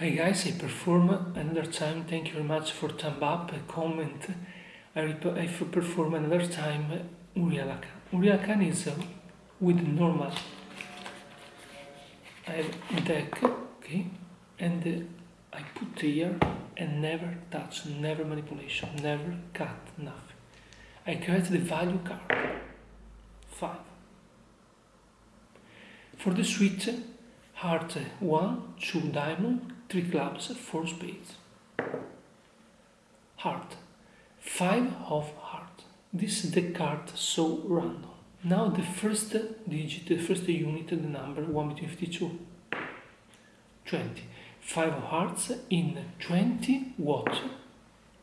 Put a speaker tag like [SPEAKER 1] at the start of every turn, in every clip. [SPEAKER 1] Hi guys, I perform another time. Thank you very much for thumb up, comment. I, I perform another time Urialakan. Urialakan is uh, with normal. I have deck, okay, and uh, I put here and never touch, never manipulation, never cut, nothing. I create the value card. 5. For the suite, heart uh, 1, 2 diamond, three clubs, four spades. Heart. Five of heart. This is the card so random. Now the first digit, the first unit, the number 1 between 52. 20. 5 of hearts in 20 what?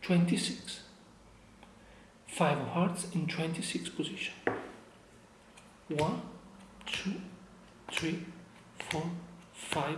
[SPEAKER 1] 26. 5 of hearts in 26 position. 1, 2, 3, 4, 5,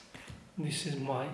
[SPEAKER 1] This is my